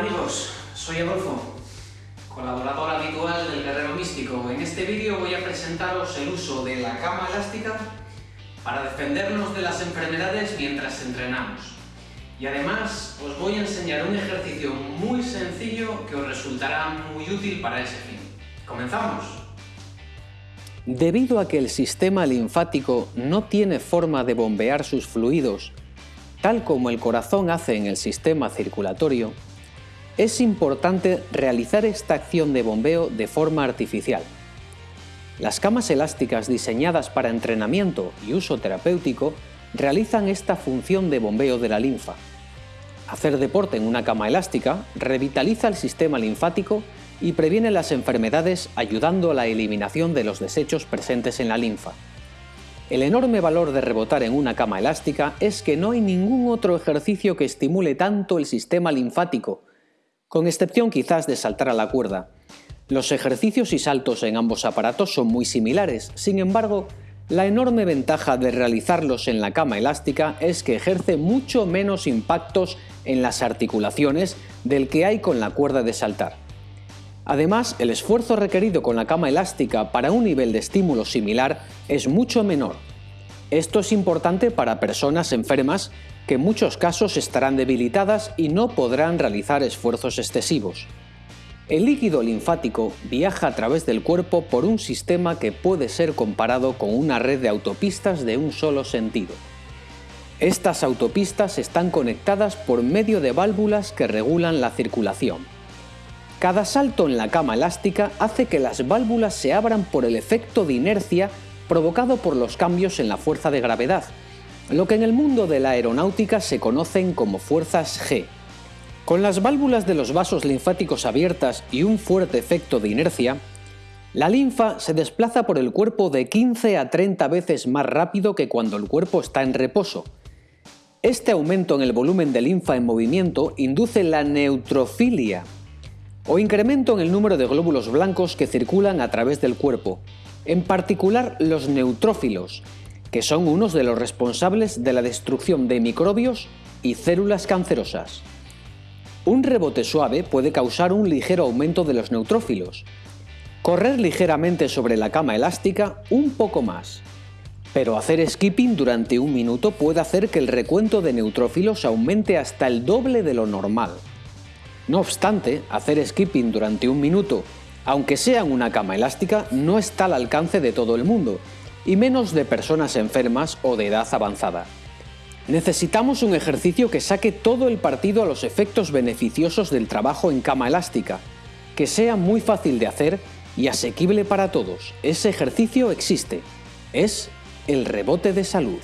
amigos, soy Adolfo, colaborador habitual del Guerrero Místico. En este vídeo voy a presentaros el uso de la cama elástica para defendernos de las enfermedades mientras entrenamos. Y además os voy a enseñar un ejercicio muy sencillo que os resultará muy útil para ese fin. ¡Comenzamos! Debido a que el sistema linfático no tiene forma de bombear sus fluidos, tal como el corazón hace en el sistema circulatorio, es importante realizar esta acción de bombeo de forma artificial. Las camas elásticas diseñadas para entrenamiento y uso terapéutico realizan esta función de bombeo de la linfa. Hacer deporte en una cama elástica revitaliza el sistema linfático y previene las enfermedades ayudando a la eliminación de los desechos presentes en la linfa. El enorme valor de rebotar en una cama elástica es que no hay ningún otro ejercicio que estimule tanto el sistema linfático, con excepción quizás de saltar a la cuerda. Los ejercicios y saltos en ambos aparatos son muy similares, sin embargo, la enorme ventaja de realizarlos en la cama elástica es que ejerce mucho menos impactos en las articulaciones del que hay con la cuerda de saltar. Además, el esfuerzo requerido con la cama elástica para un nivel de estímulo similar es mucho menor. Esto es importante para personas enfermas que muchos casos estarán debilitadas y no podrán realizar esfuerzos excesivos. El líquido linfático viaja a través del cuerpo por un sistema que puede ser comparado con una red de autopistas de un solo sentido. Estas autopistas están conectadas por medio de válvulas que regulan la circulación. Cada salto en la cama elástica hace que las válvulas se abran por el efecto de inercia provocado por los cambios en la fuerza de gravedad, lo que en el mundo de la aeronáutica se conocen como fuerzas G. Con las válvulas de los vasos linfáticos abiertas y un fuerte efecto de inercia, la linfa se desplaza por el cuerpo de 15 a 30 veces más rápido que cuando el cuerpo está en reposo. Este aumento en el volumen de linfa en movimiento induce la neutrofilia, o incremento en el número de glóbulos blancos que circulan a través del cuerpo, en particular los neutrófilos, que son unos de los responsables de la destrucción de microbios y células cancerosas. Un rebote suave puede causar un ligero aumento de los neutrófilos. Correr ligeramente sobre la cama elástica un poco más. Pero hacer skipping durante un minuto puede hacer que el recuento de neutrófilos aumente hasta el doble de lo normal. No obstante, hacer skipping durante un minuto, aunque sea en una cama elástica, no está al alcance de todo el mundo, y menos de personas enfermas o de edad avanzada. Necesitamos un ejercicio que saque todo el partido a los efectos beneficiosos del trabajo en cama elástica, que sea muy fácil de hacer y asequible para todos. Ese ejercicio existe. Es el rebote de salud.